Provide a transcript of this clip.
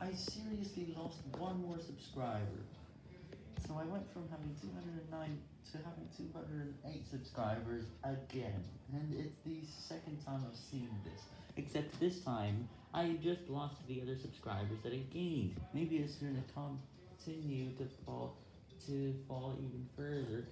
I seriously lost one more subscriber. So I went from having 209 to having 208 subscribers again. And it's the second time I've seen this. Except this time, I just lost the other subscribers that I gained. Maybe it's going to continue to fall, to fall even further.